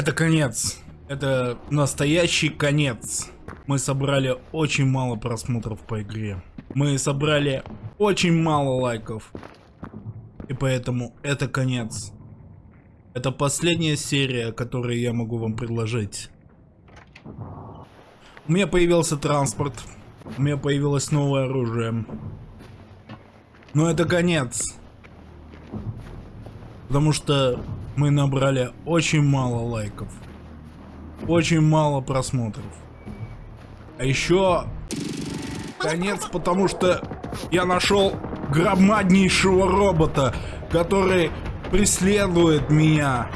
Это конец. Это настоящий конец. Мы собрали очень мало просмотров по игре. Мы собрали очень мало лайков. И поэтому это конец. Это последняя серия, которую я могу вам предложить. У меня появился транспорт. У меня появилось новое оружие. Но это конец. Потому что мы набрали очень мало лайков. Очень мало просмотров. А еще конец, потому что я нашел громаднейшего робота, который преследует меня.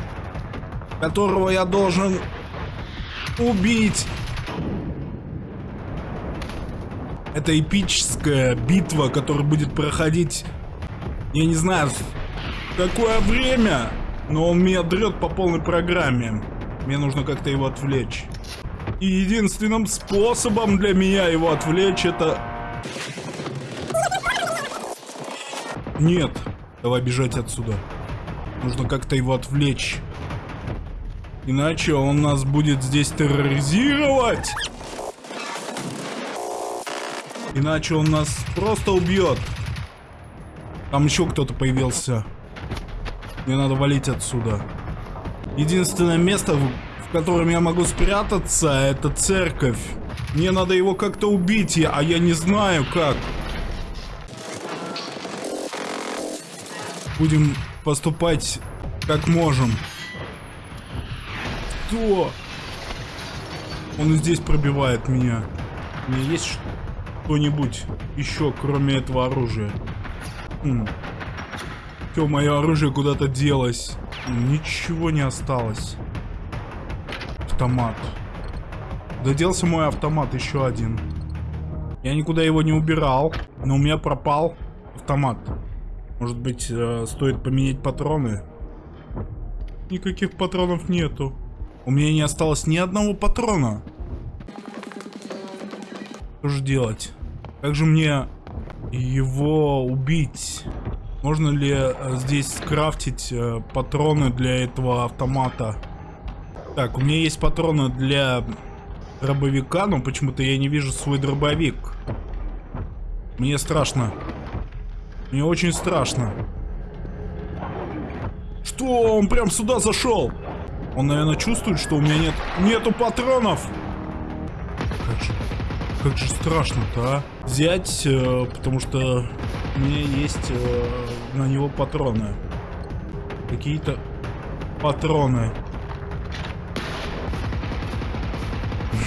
Которого я должен убить. Это эпическая битва, которая будет проходить, я не знаю, какое время, но он меня дрет по полной программе. Мне нужно как-то его отвлечь. И единственным способом для меня его отвлечь это... Нет, давай бежать отсюда. Нужно как-то его отвлечь. Иначе он нас будет здесь терроризировать. Иначе он нас просто убьет. Там еще кто-то появился. Мне надо валить отсюда. Единственное место, в котором я могу спрятаться, это церковь. Мне надо его как-то убить, а я не знаю как. Будем поступать как можем. Кто? Он здесь пробивает меня. У меня есть что-нибудь еще, кроме этого оружия? Хм. Все, мое оружие куда-то делось. Ничего не осталось. Автомат. Доделся мой автомат, еще один. Я никуда его не убирал, но у меня пропал автомат. Может быть, э, стоит поменять патроны? Никаких патронов нету. У меня не осталось ни одного патрона. Что же делать? Как же мне его убить? Можно ли э, здесь скрафтить э, патроны для этого автомата? Так, у меня есть патроны для дробовика, но почему-то я не вижу свой дробовик. Мне страшно. Мне очень страшно. Что? Он прям сюда зашел. Он, наверное, чувствует, что у меня нет нету патронов. Как же, как же страшно-то, а? Взять, э, потому что у меня есть э, на него патроны. Какие-то патроны.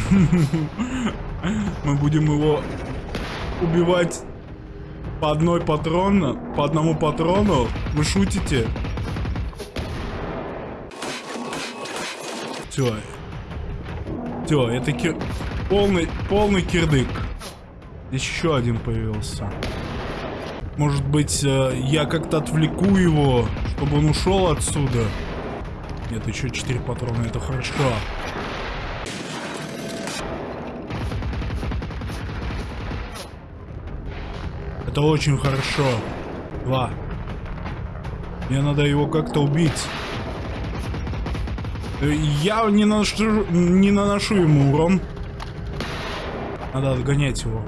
Мы будем его убивать по одной патрону, по одному патрону. Вы шутите? Все. Все, это кир... полный, полный кирдык. Еще один появился. Может быть, э, я как-то отвлеку его, чтобы он ушел отсюда. Нет, еще 4 патрона, это хорошо. Это очень хорошо. Два. Мне надо его как-то убить. Э, я не наношу, не наношу ему урон. Надо отгонять его.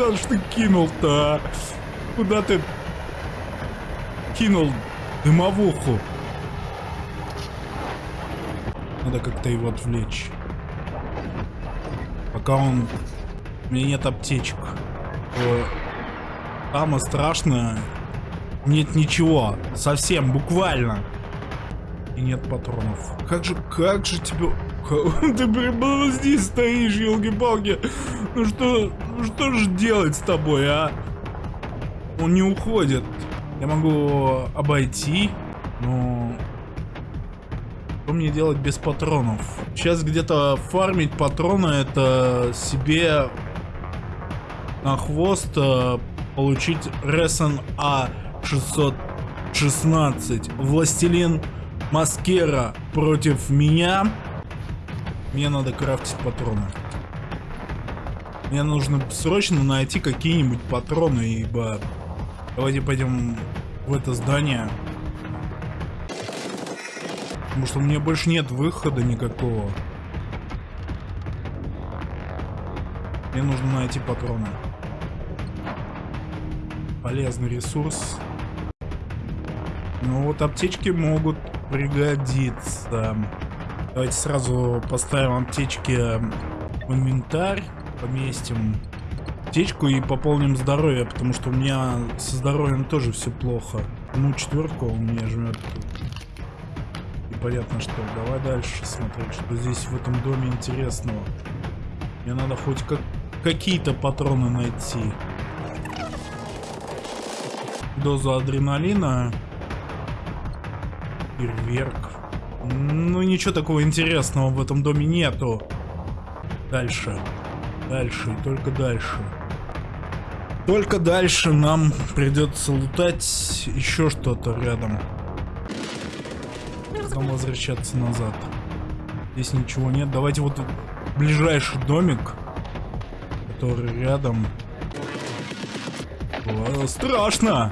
Куда ж ты кинул-то, а? Куда ты кинул дымовуху? Надо как-то его отвлечь. Пока он... У меня нет аптечек. Самое страшное... Нет ничего. Совсем, буквально. И нет патронов. Как же, как же тебе... Ты прямо здесь стоишь, елки-палки. Ну что, что же делать с тобой, а? Он не уходит. Я могу обойти, но... Что мне делать без патронов? Сейчас где-то фармить патроны, это себе на хвост э, получить Ресон А616. Властелин Маскера против меня. Мне надо крафтить патроны. Мне нужно срочно найти какие-нибудь патроны, ибо Давайте пойдем в это здание. Потому что у меня больше нет выхода никакого. Мне нужно найти патроны. Полезный ресурс. Ну вот аптечки могут пригодиться. Давайте сразу поставим аптечки в инвентарь. Поместим аптечку и пополним здоровье, потому что у меня со здоровьем тоже все плохо. Ну, четверку у меня жмет. И понятно что. Давай дальше смотреть, что здесь в этом доме интересного. Мне надо хоть как какие-то патроны найти. Доза адреналина. Фейерверк. Ну, ничего такого интересного в этом доме нету. Дальше. Дальше и только дальше. Только дальше нам придется лутать еще что-то рядом. Потом возвращаться назад. Здесь ничего нет. Давайте вот ближайший домик который рядом. О, страшно!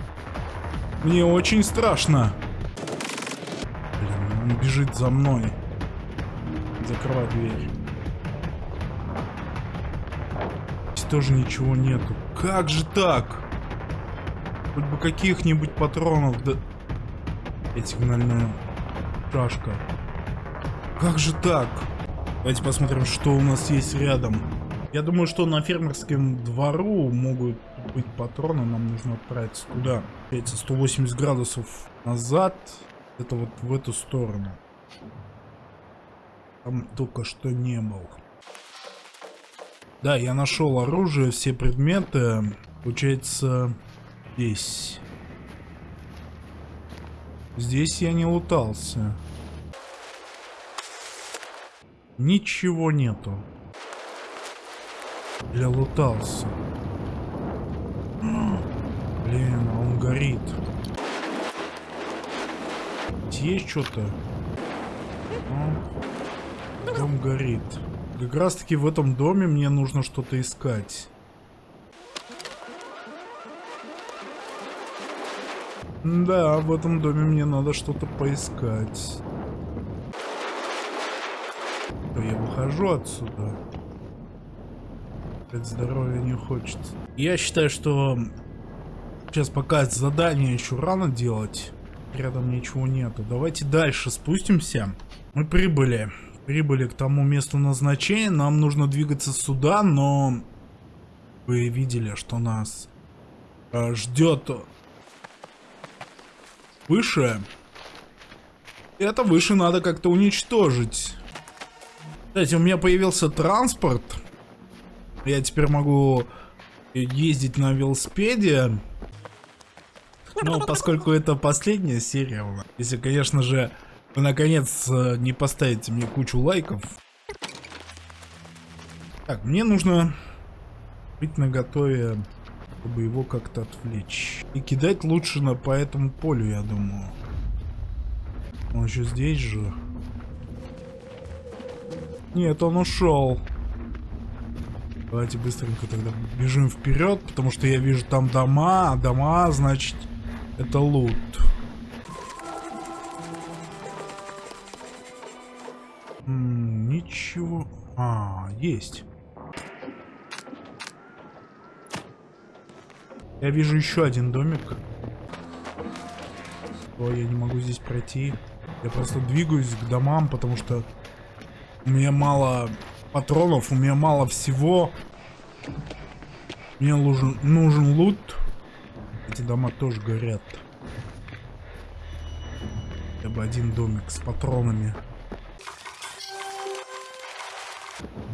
Мне очень страшно. Блин, он бежит за мной. Закрывай дверь. Тоже ничего нету. Как же так? Хоть бы каких-нибудь патронов, да... И сигнальная шашка. Как же так? Давайте посмотрим, что у нас есть рядом. Я думаю, что на фермерском двору могут быть патроны. Нам нужно отправиться туда. Эти 180 градусов назад. Это вот в эту сторону. Там только что не был. Да, я нашел оружие, все предметы. Получается, здесь. Здесь я не лутался. Ничего нету. Я лутался. Блин, а он горит. Есть что-то? А? Дом горит. Как раз таки в этом доме мне нужно что-то искать. Да, в этом доме мне надо что-то поискать. Я выхожу отсюда. Опять здоровья не хочется. Я считаю, что сейчас пока задание еще рано делать. Рядом ничего нету. Давайте дальше спустимся. Мы прибыли. Прибыли к тому месту назначения. Нам нужно двигаться сюда, но... Вы видели, что нас э, ждет выше. Это выше надо как-то уничтожить. Кстати, у меня появился транспорт. Я теперь могу ездить на велосипеде. Но поскольку это последняя серия, если, конечно же, наконец э, не поставите мне кучу лайков. Так, мне нужно быть наготове, чтобы его как-то отвлечь. И кидать лучше на, по этому полю, я думаю. Он еще здесь же. Нет, он ушел. Давайте быстренько тогда бежим вперед, потому что я вижу там дома, а дома, значит, это лут. Ничего. А, есть. Я вижу еще один домик. О, я не могу здесь пройти. Я просто двигаюсь к домам, потому что у меня мало патронов, у меня мало всего. Мне нужен, нужен лут. Эти дома тоже горят. Хотя бы один домик с патронами.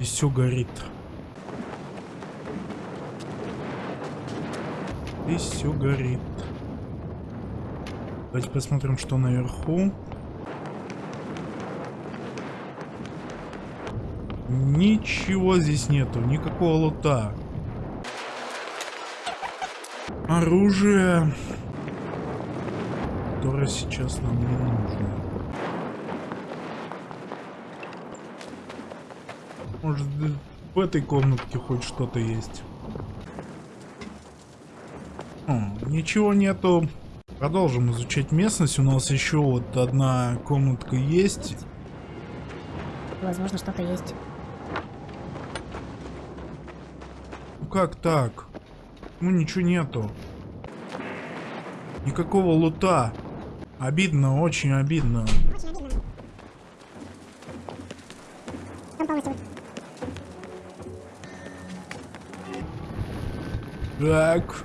Здесь все горит. Здесь все горит. Давайте посмотрим, что наверху. Ничего здесь нету, никакого лута. Оружие, которое сейчас нам не нужно. Может, в этой комнатке хоть что-то есть. О, Ничего нету. Продолжим изучать местность. У нас еще вот одна комнатка есть. Возможно, что-то есть. Ну как так? Ну ничего нету. Никакого лута. Обидно, очень обидно. Так.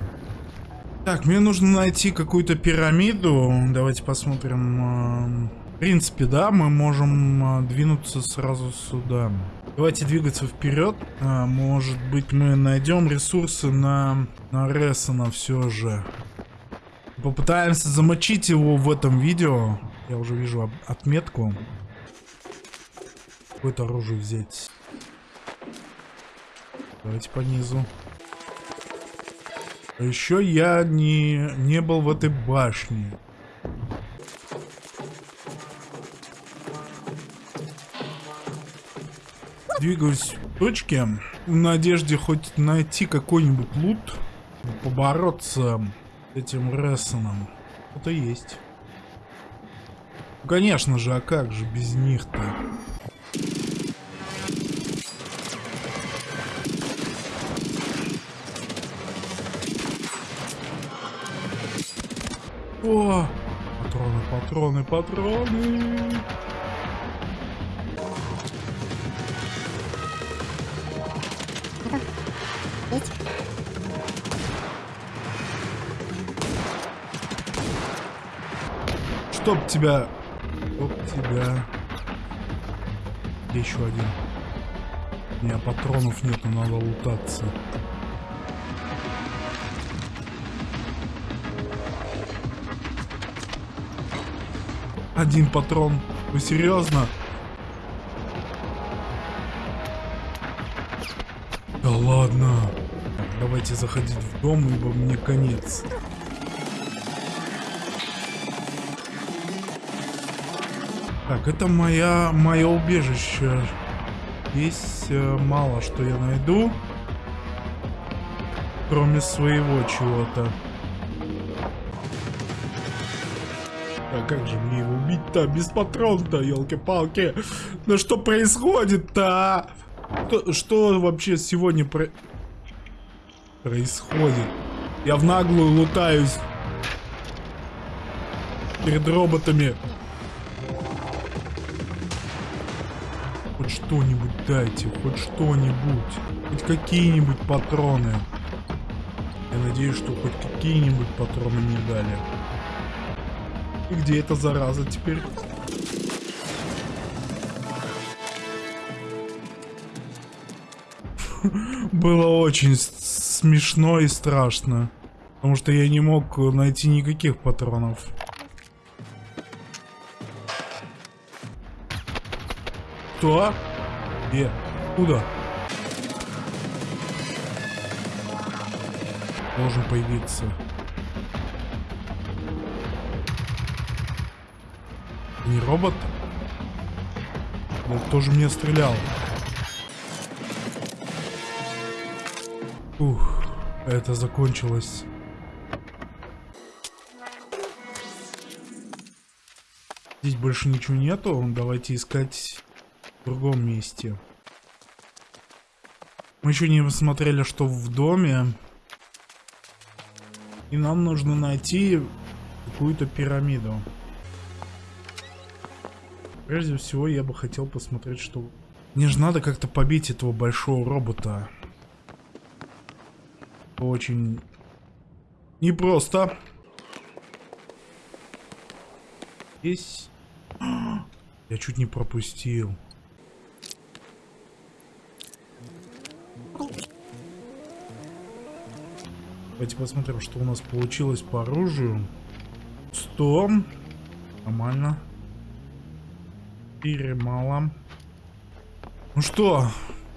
Так, мне нужно найти какую-то пирамиду. Давайте посмотрим. Эм, В принципе, да, мы можем э, двинуться сразу сюда. Давайте двигаться вперед. А, Может быть, мы найдем ресурсы на, на Рессона все же. Попытаемся замочить его в этом видео. Я уже вижу отметку. Какое-то оружие взять. Давайте по низу. А еще я не, не был в этой башне. Двигаюсь к точке в надежде хоть найти какой-нибудь лут, побороться с этим Рессоном. Это есть. Конечно же, а как же без них-то? О! Патроны, патроны, патроны! Чтоб тебя... Чтоб тебя... Где еще один? У меня патронов нету, надо лутаться. Один патрон. Вы серьезно? Да ладно. Давайте заходить в дом, ибо мне конец. Так, это моя, мое убежище. Здесь э, мало что я найду. Кроме своего чего-то. А как же мне его убить-то без патрон-то, елки-палки? Да что происходит-то? а? Что, что вообще сегодня про... происходит? Я в наглую лутаюсь перед роботами. Хоть что-нибудь дайте, хоть что-нибудь. Хоть какие-нибудь патроны. Я надеюсь, что хоть какие-нибудь патроны мне дали. Где эта зараза теперь? Было очень смешно и страшно. Потому что я не мог найти никаких патронов. Кто? Где? Куда? Должен появиться. Не робот? Он тоже мне стрелял. Ух, это закончилось. Здесь больше ничего нету. Давайте искать в другом месте. Мы еще не посмотрели, что в доме. И нам нужно найти какую-то пирамиду. Прежде всего, я бы хотел посмотреть, что... Мне же надо как-то побить этого большого робота. Очень непросто. Здесь... Я чуть не пропустил. Давайте посмотрим, что у нас получилось по оружию. 100. Нормально. 4 мало. Ну что,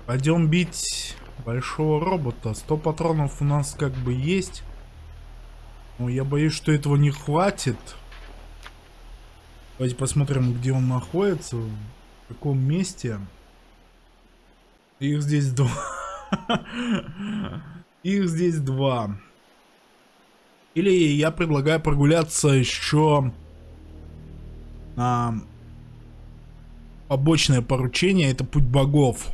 пойдем бить большого робота. 100 патронов у нас как бы есть. Но я боюсь, что этого не хватит. Давайте посмотрим, где он находится. В каком месте. Их здесь два. Их здесь два. Или я предлагаю прогуляться еще на побочное поручение, это путь богов.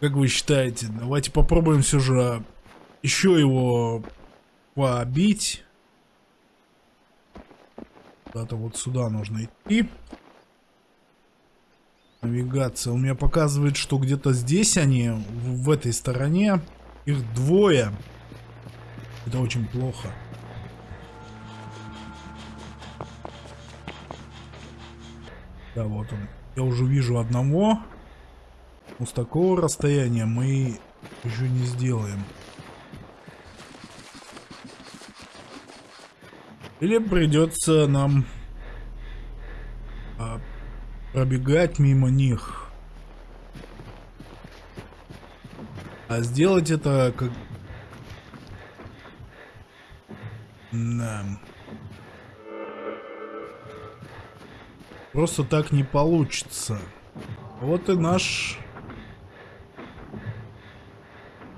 Как вы считаете? Давайте попробуем все же еще его побить. Куда-то вот сюда нужно идти. Навигация. У меня показывает, что где-то здесь они, в этой стороне. Их двое. Это очень плохо. Да, вот он. Я уже вижу одного. Но с такого расстояния мы еще не сделаем. Или придется нам а, пробегать мимо них. А сделать это как... Да. Просто так не получится. Вот и наш...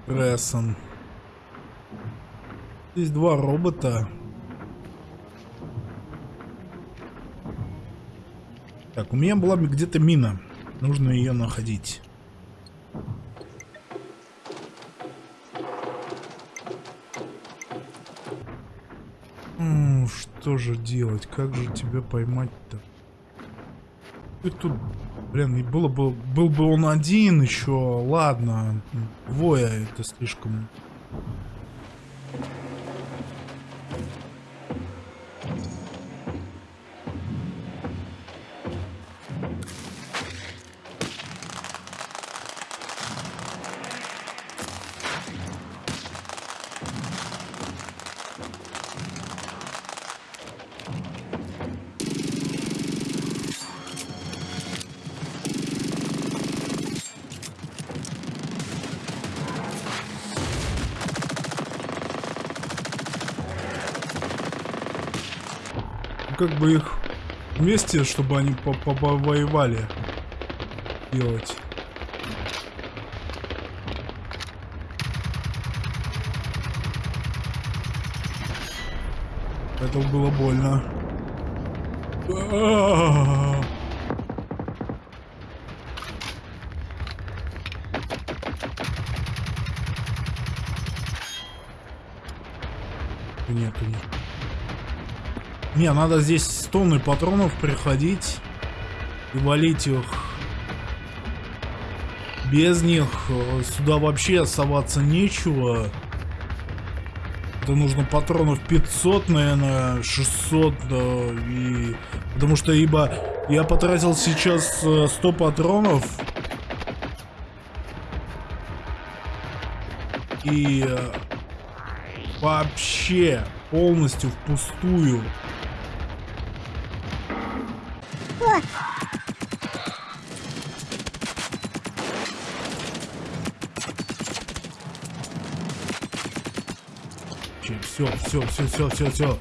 Крессон. Здесь два робота. Так, у меня была где-то мина. Нужно ее находить. что же делать? Как же тебя поймать-то? Ты тут, блин, и было бы, был бы он один еще, ладно. Двое это слишком как бы их вместе, чтобы они повоевали делать. Это было больно. Нету, нет. Не, надо здесь с патронов приходить и валить их. Без них э, сюда вообще соваться нечего. Это нужно патронов 500, наверное, 600, да, и... Потому что ибо я потратил сейчас 100 э, патронов. И э, вообще полностью впустую. Все, все, все, все, все, все.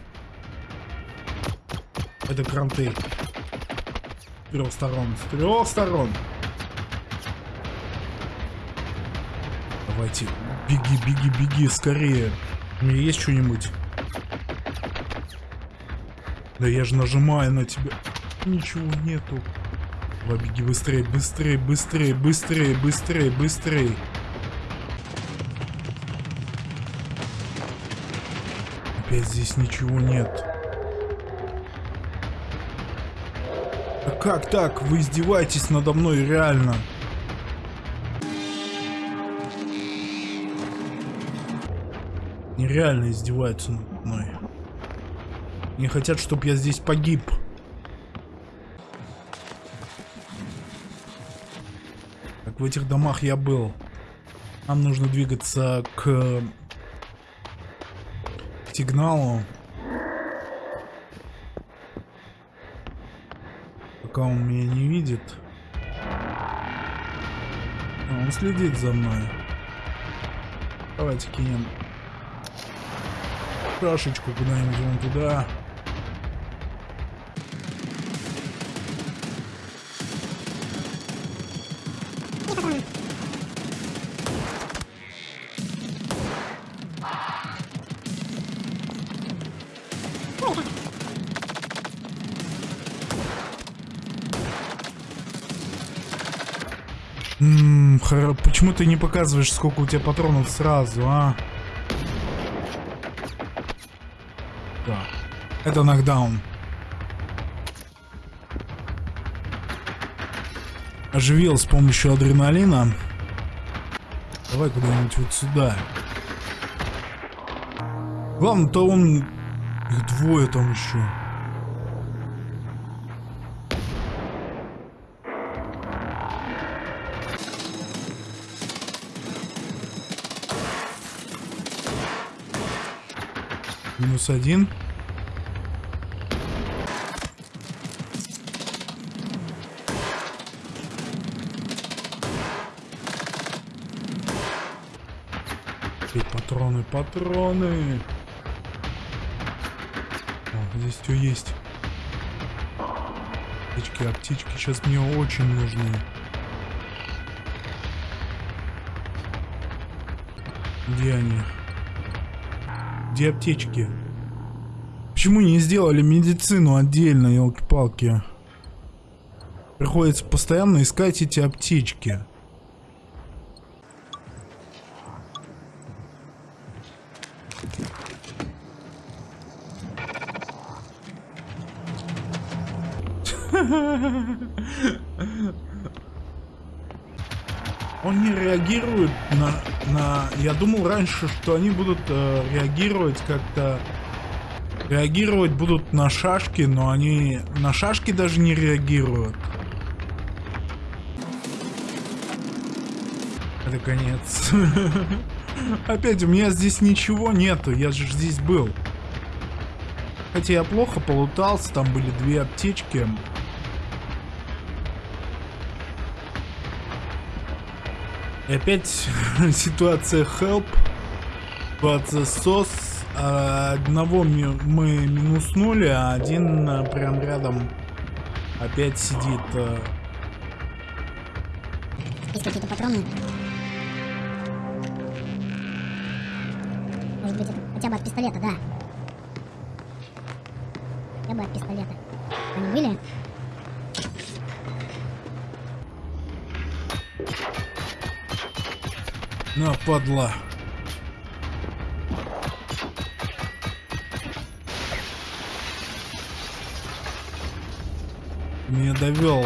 Это кранты. С трех сторон. С трех сторон. Давайте. Беги, беги, беги, скорее. У меня есть что-нибудь? Да я же нажимаю на тебя. Ничего нету. Беги быстрее, быстрее, быстрее, быстрее, быстрее, быстрее. Опять здесь ничего нет. Да как так? Вы издеваетесь надо мной реально. Нереально издеваются надо мной. Не хотят, чтобы я здесь погиб. В этих домах я был. Нам нужно двигаться к сигналу. Пока он меня не видит. А, он следит за мной. Давайте кинем шашечку куда-нибудь вон туда. Ммм, почему ты не показываешь, сколько у тебя патронов сразу, а? Да. Это нокдаун. Оживил с помощью адреналина. Давай куда-нибудь вот сюда. Главное-то он... Их двое там еще. Минус один. И патроны, патроны. О, здесь все есть. Аптечки, аптечки сейчас мне очень нужны. Где они? Где аптечки? Почему не сделали медицину отдельно, елки-палки? Приходится постоянно искать эти аптечки. Он не реагирует на, на... Я думал раньше, что они будут э, реагировать как-то... Реагировать будут на шашки, но они на шашки даже не реагируют. Это конец. Опять, у меня здесь ничего нету, я же здесь был. Хотя я плохо полутался, там были две аптечки. И опять ситуация help. Ситуация сос. Одного мы минуснули, а один а, прям рядом опять сидит. А. Есть какие-то патроны? Может быть, это хотя бы от пистолета, да. Хотя бы от пистолета. Они были? На, падла. Меня довел.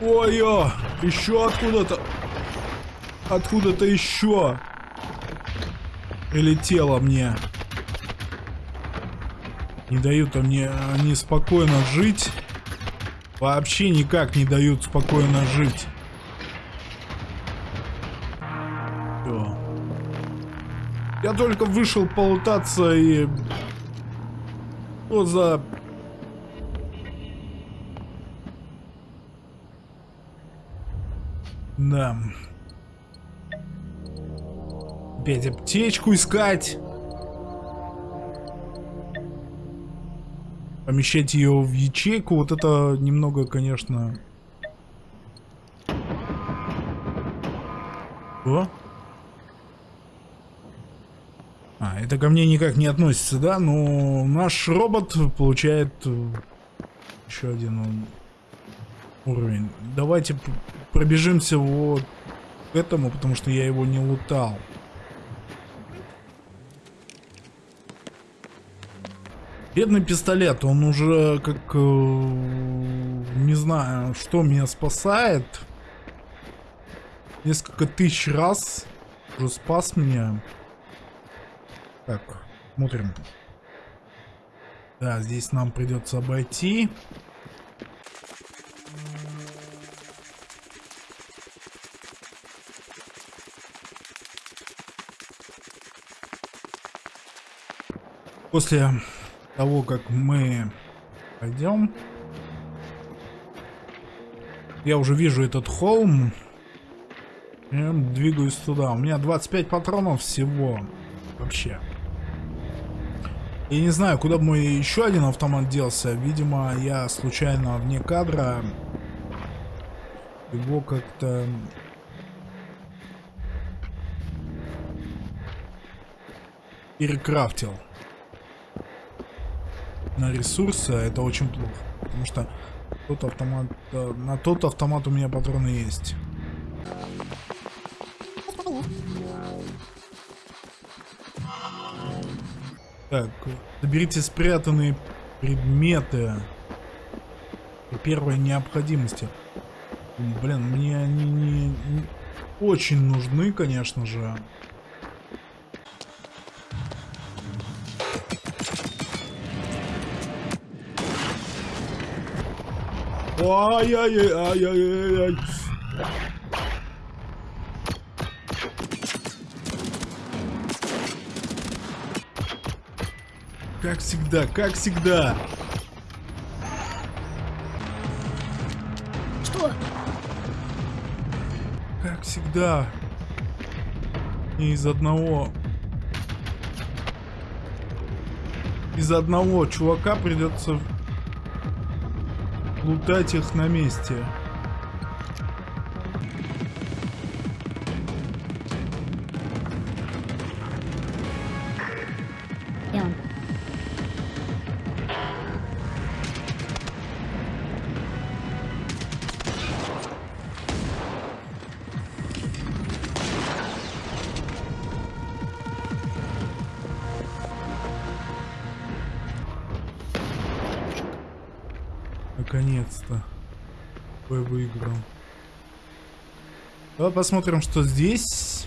Ой-ё! Еще откуда-то... Откуда-то еще прилетело мне. Не дают мне они спокойно жить. Вообще никак не дают спокойно жить. Все. Я только вышел полутаться и... Что за... Да. Опять аптечку искать. Помещать ее в ячейку, вот это немного, конечно... О? А, это ко мне никак не относится, да? Но наш робот получает э, еще один уровень. Давайте пробежимся вот к этому, потому что я его не лутал. Бедный пистолет, он уже как... Э, не знаю, что меня спасает. Несколько тысяч раз уже спас меня. Так, смотрим. Да, здесь нам придется обойти. После того, как мы пойдем. Я уже вижу этот холм. И двигаюсь туда. У меня 25 патронов всего. Вообще. Я не знаю, куда мой еще один автомат делся. Видимо, я случайно вне кадра его как-то... Перекрафтил на ресурсы, а это очень плохо. Потому что тот автомат, э, на тот автомат у меня патроны есть. Так, заберите спрятанные предметы при первой необходимости. Блин, мне они не, не очень нужны, конечно же. Ай-яй-яй-яй-яй-яй. Как всегда, как всегда. Что? Как всегда. И из одного... Из одного чувака придется лутать их на месте. Наконец-то. Бой выиграл. Давай посмотрим, что здесь.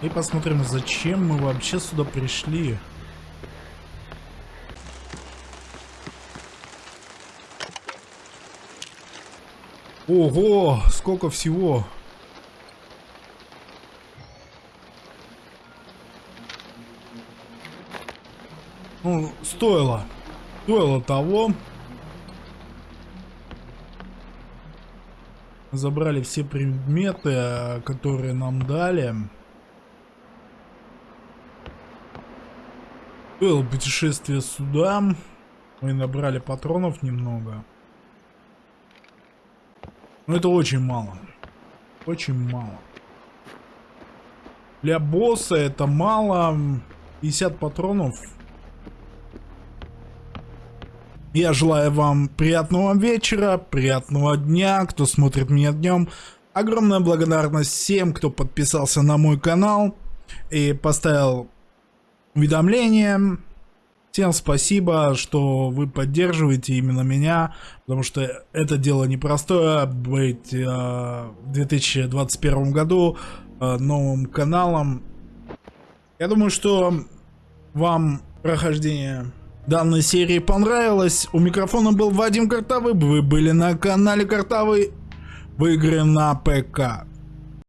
И посмотрим, зачем мы вообще сюда пришли. Ого, сколько всего. Стоило. Стоило того. Забрали все предметы, э, которые нам дали. Было путешествие сюда. Мы набрали патронов немного. Но это очень мало. Очень мало. Для босса это мало. 50 патронов я желаю вам приятного вечера, приятного дня, кто смотрит меня днем. Огромная благодарность всем, кто подписался на мой канал и поставил уведомления. Всем спасибо, что вы поддерживаете именно меня, потому что это дело непростое, быть э, в 2021 году э, новым каналом. Я думаю, что вам прохождение данной серии понравилось. У микрофона был Вадим Картавый. Вы были на канале Картавый. Выиграем на ПК.